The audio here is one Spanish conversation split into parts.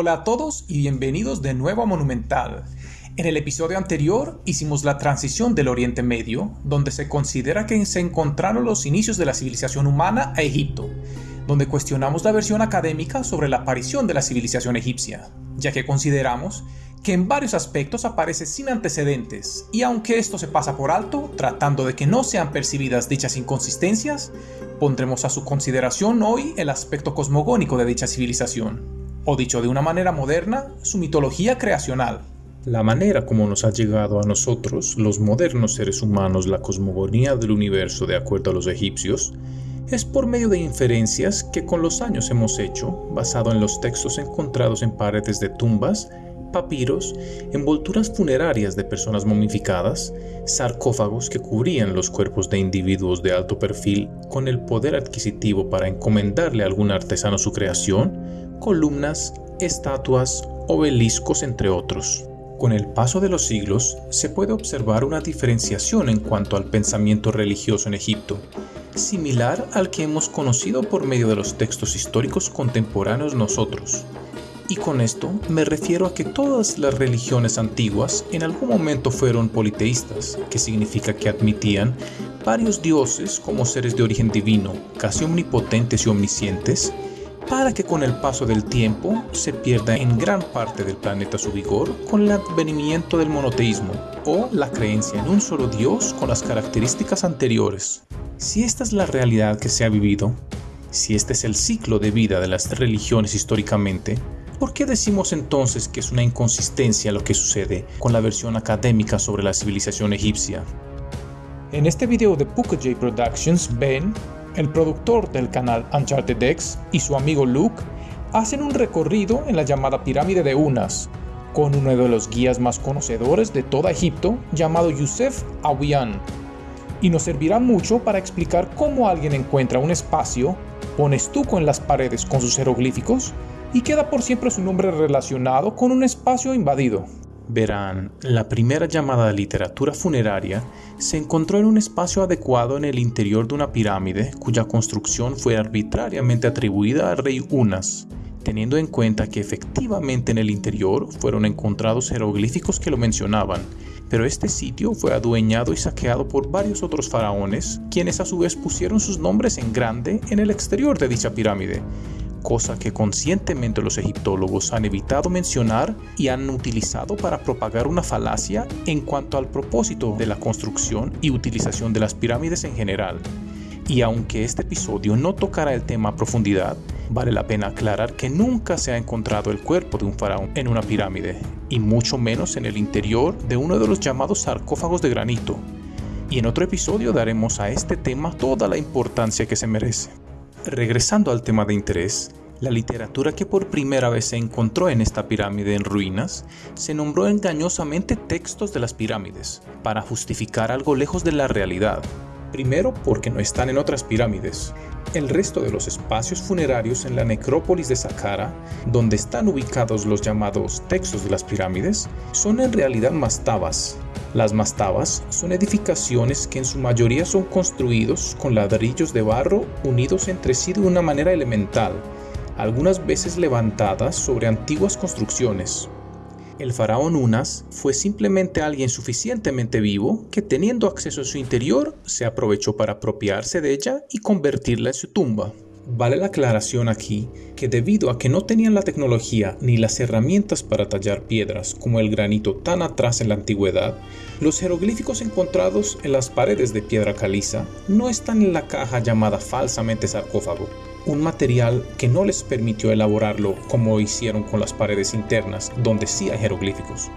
Hola a todos y bienvenidos de nuevo a Monumental. En el episodio anterior hicimos la transición del Oriente Medio, donde se considera que se encontraron los inicios de la civilización humana a Egipto, donde cuestionamos la versión académica sobre la aparición de la civilización egipcia, ya que consideramos que en varios aspectos aparece sin antecedentes, y aunque esto se pasa por alto, tratando de que no sean percibidas dichas inconsistencias, pondremos a su consideración hoy el aspecto cosmogónico de dicha civilización o dicho de una manera moderna, su mitología creacional. La manera como nos ha llegado a nosotros, los modernos seres humanos, la cosmogonía del universo de acuerdo a los egipcios, es por medio de inferencias que con los años hemos hecho, basado en los textos encontrados en paredes de tumbas, papiros, envolturas funerarias de personas momificadas, sarcófagos que cubrían los cuerpos de individuos de alto perfil con el poder adquisitivo para encomendarle a algún artesano su creación, columnas, estatuas, obeliscos, entre otros. Con el paso de los siglos, se puede observar una diferenciación en cuanto al pensamiento religioso en Egipto, similar al que hemos conocido por medio de los textos históricos contemporáneos nosotros. Y con esto me refiero a que todas las religiones antiguas en algún momento fueron politeístas, que significa que admitían varios dioses como seres de origen divino, casi omnipotentes y omniscientes, para que con el paso del tiempo se pierda en gran parte del planeta su vigor con el advenimiento del monoteísmo o la creencia en un solo Dios con las características anteriores. Si esta es la realidad que se ha vivido, si este es el ciclo de vida de las religiones históricamente, ¿por qué decimos entonces que es una inconsistencia lo que sucede con la versión académica sobre la civilización egipcia? En este video de Puka J Productions, Ben el productor del canal Uncharted X y su amigo Luke hacen un recorrido en la llamada pirámide de Unas, con uno de los guías más conocedores de toda Egipto llamado Yusef Awiyan, y nos servirá mucho para explicar cómo alguien encuentra un espacio, pone estuco en las paredes con sus jeroglíficos y queda por siempre su nombre relacionado con un espacio invadido. Verán, la primera llamada literatura funeraria se encontró en un espacio adecuado en el interior de una pirámide cuya construcción fue arbitrariamente atribuida al rey Unas, teniendo en cuenta que efectivamente en el interior fueron encontrados jeroglíficos que lo mencionaban, pero este sitio fue adueñado y saqueado por varios otros faraones, quienes a su vez pusieron sus nombres en grande en el exterior de dicha pirámide, cosa que conscientemente los egiptólogos han evitado mencionar y han utilizado para propagar una falacia en cuanto al propósito de la construcción y utilización de las pirámides en general. Y aunque este episodio no tocará el tema a profundidad, vale la pena aclarar que nunca se ha encontrado el cuerpo de un faraón en una pirámide, y mucho menos en el interior de uno de los llamados sarcófagos de granito. Y en otro episodio daremos a este tema toda la importancia que se merece. Regresando al tema de interés, la literatura que por primera vez se encontró en esta pirámide en ruinas se nombró engañosamente textos de las pirámides, para justificar algo lejos de la realidad. Primero porque no están en otras pirámides. El resto de los espacios funerarios en la necrópolis de Saqqara, donde están ubicados los llamados textos de las pirámides, son en realidad mastabas, las mastabas son edificaciones que en su mayoría son construidos con ladrillos de barro unidos entre sí de una manera elemental, algunas veces levantadas sobre antiguas construcciones. El faraón Unas fue simplemente alguien suficientemente vivo que teniendo acceso a su interior se aprovechó para apropiarse de ella y convertirla en su tumba. Vale la aclaración aquí que debido a que no tenían la tecnología ni las herramientas para tallar piedras como el granito tan atrás en la antigüedad, los jeroglíficos encontrados en las paredes de piedra caliza no están en la caja llamada falsamente sarcófago, un material que no les permitió elaborarlo como hicieron con las paredes internas donde sí hay jeroglíficos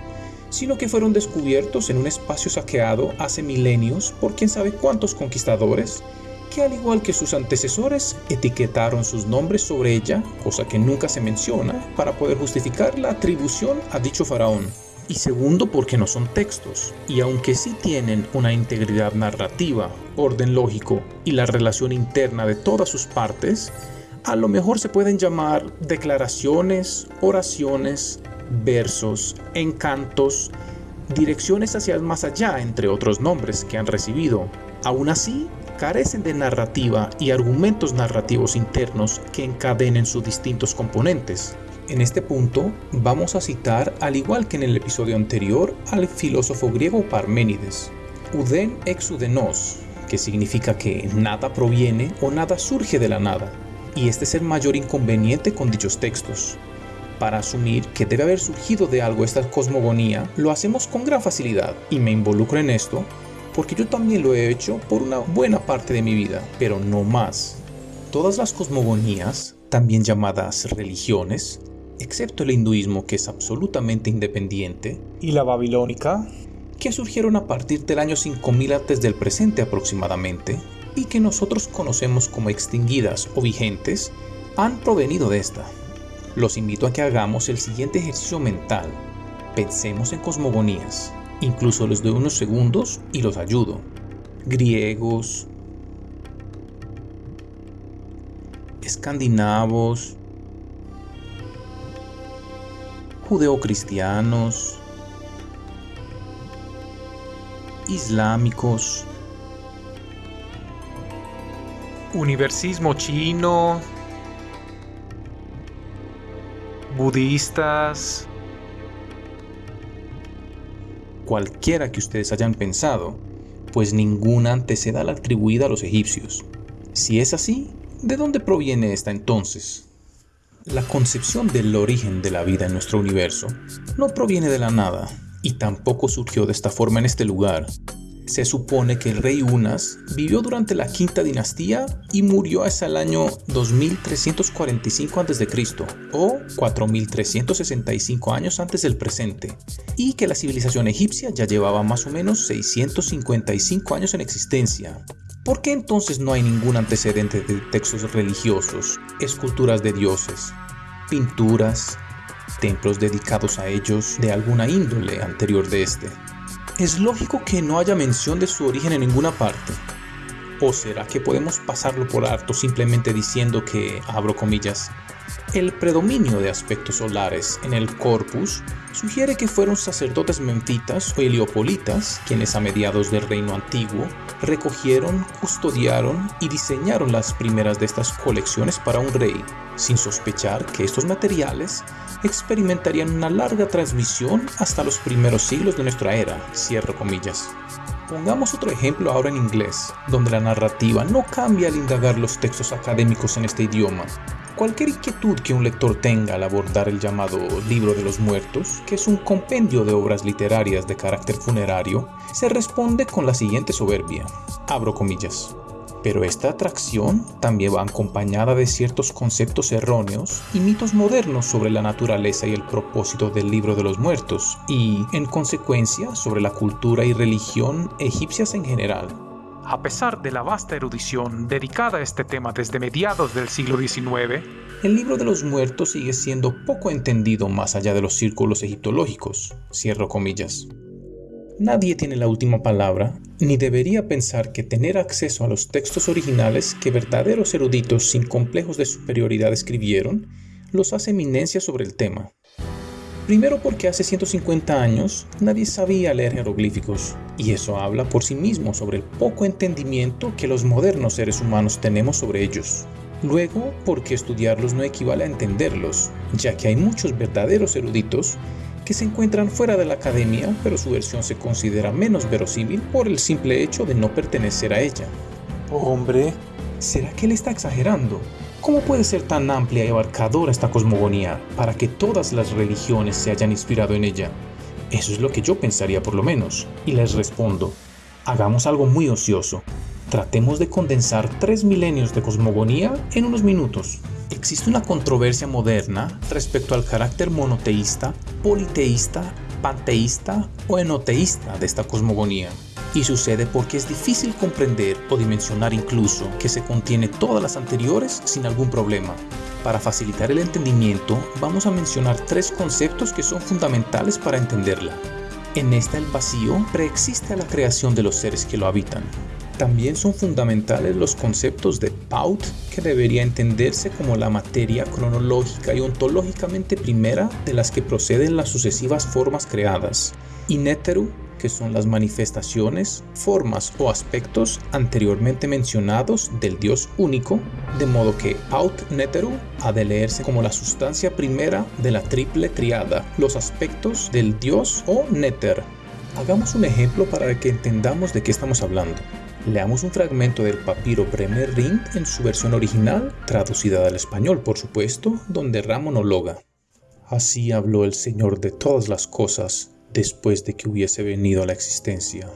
sino que fueron descubiertos en un espacio saqueado hace milenios por quién sabe cuántos conquistadores que al igual que sus antecesores etiquetaron sus nombres sobre ella, cosa que nunca se menciona, para poder justificar la atribución a dicho faraón. Y segundo, porque no son textos, y aunque sí tienen una integridad narrativa, orden lógico y la relación interna de todas sus partes, a lo mejor se pueden llamar declaraciones, oraciones, versos, encantos, direcciones hacia el más allá, entre otros nombres que han recibido. Aún así, carecen de narrativa y argumentos narrativos internos que encadenen sus distintos componentes. En este punto vamos a citar, al igual que en el episodio anterior, al filósofo griego Parménides, Uden ex udenos, que significa que nada proviene o nada surge de la nada, y este es el mayor inconveniente con dichos textos. Para asumir que debe haber surgido de algo esta cosmogonía, lo hacemos con gran facilidad, y me involucro en esto porque yo también lo he hecho por una buena parte de mi vida, pero no más. Todas las cosmogonías, también llamadas religiones, excepto el hinduismo que es absolutamente independiente, y la babilónica, que surgieron a partir del año 5000 antes del presente aproximadamente, y que nosotros conocemos como extinguidas o vigentes, han provenido de esta. Los invito a que hagamos el siguiente ejercicio mental. Pensemos en cosmogonías. Incluso les doy unos segundos y los ayudo. Griegos, escandinavos, judeocristianos, islámicos, universismo chino, budistas, cualquiera que ustedes hayan pensado, pues ninguna anteceda la atribuida a los egipcios. Si es así, ¿de dónde proviene esta entonces? La concepción del origen de la vida en nuestro universo no proviene de la nada, y tampoco surgió de esta forma en este lugar, se supone que el rey Unas vivió durante la quinta dinastía y murió hasta el año 2345 a.C. o 4365 años antes del presente, y que la civilización egipcia ya llevaba más o menos 655 años en existencia. ¿Por qué entonces no hay ningún antecedente de textos religiosos, esculturas de dioses, pinturas, templos dedicados a ellos de alguna índole anterior de este? Es lógico que no haya mención de su origen en ninguna parte. ¿O será que podemos pasarlo por alto simplemente diciendo que, abro comillas, el predominio de aspectos solares en el corpus sugiere que fueron sacerdotes menfitas o heliopolitas quienes a mediados del reino antiguo recogieron, custodiaron y diseñaron las primeras de estas colecciones para un rey, sin sospechar que estos materiales experimentarían una larga transmisión hasta los primeros siglos de nuestra era, cierro comillas. Pongamos otro ejemplo ahora en inglés, donde la narrativa no cambia al indagar los textos académicos en este idioma. Cualquier inquietud que un lector tenga al abordar el llamado Libro de los Muertos, que es un compendio de obras literarias de carácter funerario, se responde con la siguiente soberbia. Abro comillas. Pero esta atracción también va acompañada de ciertos conceptos erróneos y mitos modernos sobre la naturaleza y el propósito del libro de los muertos, y, en consecuencia, sobre la cultura y religión egipcias en general. A pesar de la vasta erudición dedicada a este tema desde mediados del siglo XIX, el libro de los muertos sigue siendo poco entendido más allá de los círculos egiptológicos, cierro comillas. Nadie tiene la última palabra, ni debería pensar que tener acceso a los textos originales que verdaderos eruditos sin complejos de superioridad escribieron los hace eminencia sobre el tema. Primero porque hace 150 años nadie sabía leer jeroglíficos, y eso habla por sí mismo sobre el poco entendimiento que los modernos seres humanos tenemos sobre ellos. Luego porque estudiarlos no equivale a entenderlos, ya que hay muchos verdaderos eruditos que se encuentran fuera de la academia, pero su versión se considera menos verosímil por el simple hecho de no pertenecer a ella. Hombre, ¿será que él está exagerando? ¿Cómo puede ser tan amplia y abarcadora esta cosmogonía para que todas las religiones se hayan inspirado en ella? Eso es lo que yo pensaría por lo menos. Y les respondo, hagamos algo muy ocioso. Tratemos de condensar tres milenios de cosmogonía en unos minutos. Existe una controversia moderna respecto al carácter monoteísta, politeísta, panteísta o enoteísta de esta cosmogonía. Y sucede porque es difícil comprender o dimensionar incluso que se contiene todas las anteriores sin algún problema. Para facilitar el entendimiento, vamos a mencionar tres conceptos que son fundamentales para entenderla. En esta el vacío preexiste a la creación de los seres que lo habitan. También son fundamentales los conceptos de Paut, que debería entenderse como la materia cronológica y ontológicamente primera de las que proceden las sucesivas formas creadas, y Neteru, que son las manifestaciones, formas o aspectos anteriormente mencionados del Dios único, de modo que Aut Neteru ha de leerse como la sustancia primera de la triple triada, los aspectos del Dios o Neter. Hagamos un ejemplo para que entendamos de qué estamos hablando. Leamos un fragmento del papiro Bremer Rind en su versión original, traducida al español por supuesto, donde Ra monologa. Así habló el Señor de todas las cosas después de que hubiese venido a la existencia.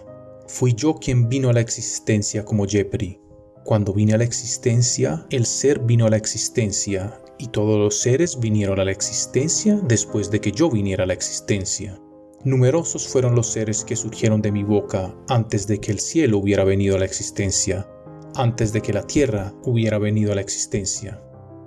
Fui yo quien vino a la existencia como Jepri. Cuando vine a la existencia, el ser vino a la existencia, y todos los seres vinieron a la existencia después de que yo viniera a la existencia. Numerosos fueron los seres que surgieron de mi boca antes de que el cielo hubiera venido a la existencia, antes de que la tierra hubiera venido a la existencia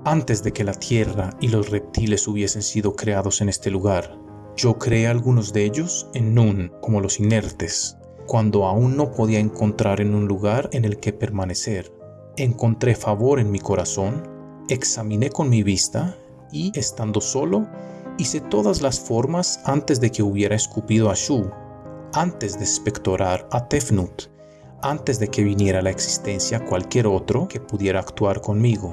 antes de que la tierra y los reptiles hubiesen sido creados en este lugar. Yo creé algunos de ellos en Nun, como los inertes, cuando aún no podía encontrar en un lugar en el que permanecer. Encontré favor en mi corazón, examiné con mi vista y, estando solo, hice todas las formas antes de que hubiera escupido a Shu, antes de espectorar a Tefnut, antes de que viniera a la existencia cualquier otro que pudiera actuar conmigo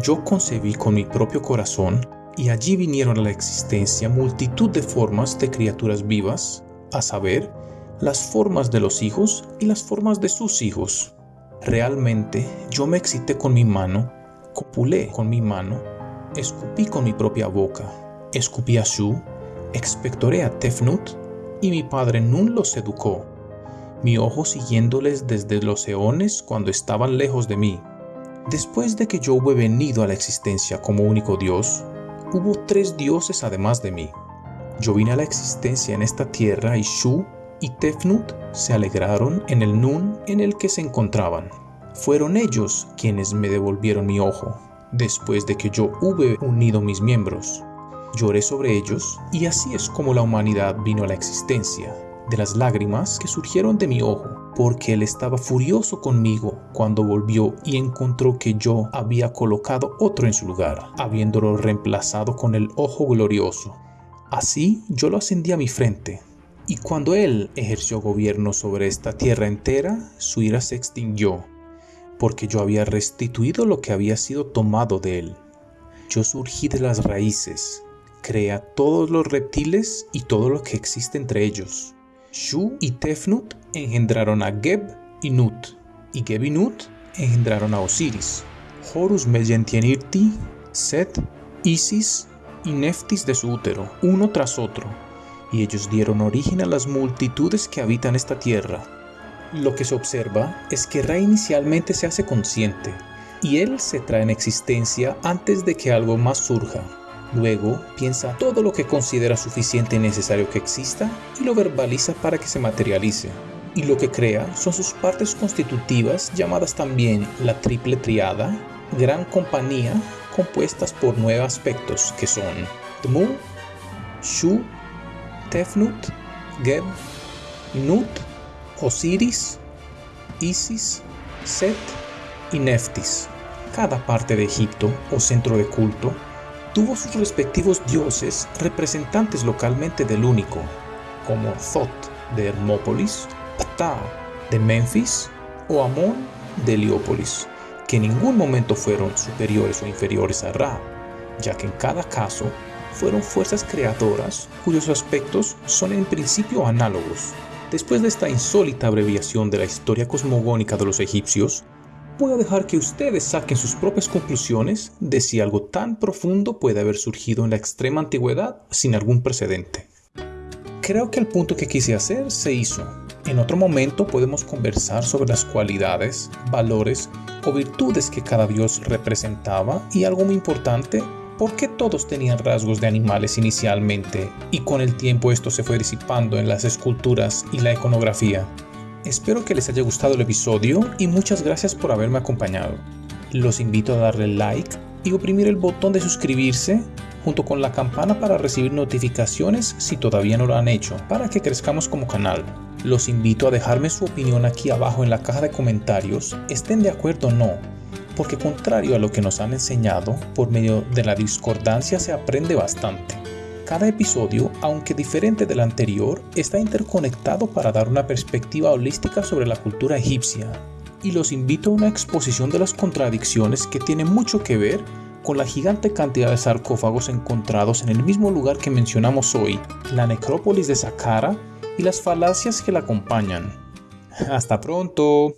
yo concebí con mi propio corazón y allí vinieron a la existencia multitud de formas de criaturas vivas, a saber, las formas de los hijos y las formas de sus hijos. Realmente yo me excité con mi mano, copulé con mi mano, escupí con mi propia boca, escupí a Shu, expectoré a Tefnut y mi padre Nun los educó, mi ojo siguiéndoles desde los eones cuando estaban lejos de mí Después de que yo hube venido a la existencia como único Dios, hubo tres dioses además de mí. Yo vine a la existencia en esta tierra y Shu y Tefnut se alegraron en el Nun en el que se encontraban. Fueron ellos quienes me devolvieron mi ojo, después de que yo hube unido mis miembros. Lloré sobre ellos y así es como la humanidad vino a la existencia, de las lágrimas que surgieron de mi ojo porque él estaba furioso conmigo cuando volvió y encontró que yo había colocado otro en su lugar, habiéndolo reemplazado con el ojo glorioso. Así yo lo ascendí a mi frente, y cuando él ejerció gobierno sobre esta tierra entera, su ira se extinguió, porque yo había restituido lo que había sido tomado de él. Yo surgí de las raíces, creé a todos los reptiles y todo lo que existe entre ellos. Shu y Tefnut engendraron a Geb y Nut, y Geb y Nut engendraron a Osiris, Horus Megentienirti, Set, Isis y Neftis de su útero, uno tras otro, y ellos dieron origen a las multitudes que habitan esta tierra. Lo que se observa es que Ra inicialmente se hace consciente, y él se trae en existencia antes de que algo más surja. Luego piensa todo lo que considera suficiente y necesario que exista y lo verbaliza para que se materialice y lo que crea son sus partes constitutivas llamadas también la triple triada, gran compañía, compuestas por nueve aspectos que son Tmu, Shu, Tefnut, Geb, Nut, Osiris, Isis, Set y Neftis. Cada parte de Egipto o centro de culto tuvo sus respectivos dioses representantes localmente del único, como Thoth de Hermópolis, Ptah de Memphis o Amón de Heliópolis, que en ningún momento fueron superiores o inferiores a Ra, ya que en cada caso fueron fuerzas creadoras cuyos aspectos son en principio análogos. Después de esta insólita abreviación de la historia cosmogónica de los egipcios, voy a dejar que ustedes saquen sus propias conclusiones de si algo tan profundo puede haber surgido en la extrema antigüedad sin algún precedente. Creo que el punto que quise hacer se hizo, en otro momento podemos conversar sobre las cualidades, valores o virtudes que cada dios representaba y algo muy importante, por qué todos tenían rasgos de animales inicialmente y con el tiempo esto se fue disipando en las esculturas y la iconografía. Espero que les haya gustado el episodio y muchas gracias por haberme acompañado. Los invito a darle like y oprimir el botón de suscribirse junto con la campana para recibir notificaciones si todavía no lo han hecho, para que crezcamos como canal. Los invito a dejarme su opinión aquí abajo en la caja de comentarios, estén de acuerdo o no, porque contrario a lo que nos han enseñado, por medio de la discordancia se aprende bastante. Cada episodio, aunque diferente del anterior, está interconectado para dar una perspectiva holística sobre la cultura egipcia. Y los invito a una exposición de las contradicciones que tiene mucho que ver con la gigante cantidad de sarcófagos encontrados en el mismo lugar que mencionamos hoy, la necrópolis de Saqqara y las falacias que la acompañan. Hasta pronto.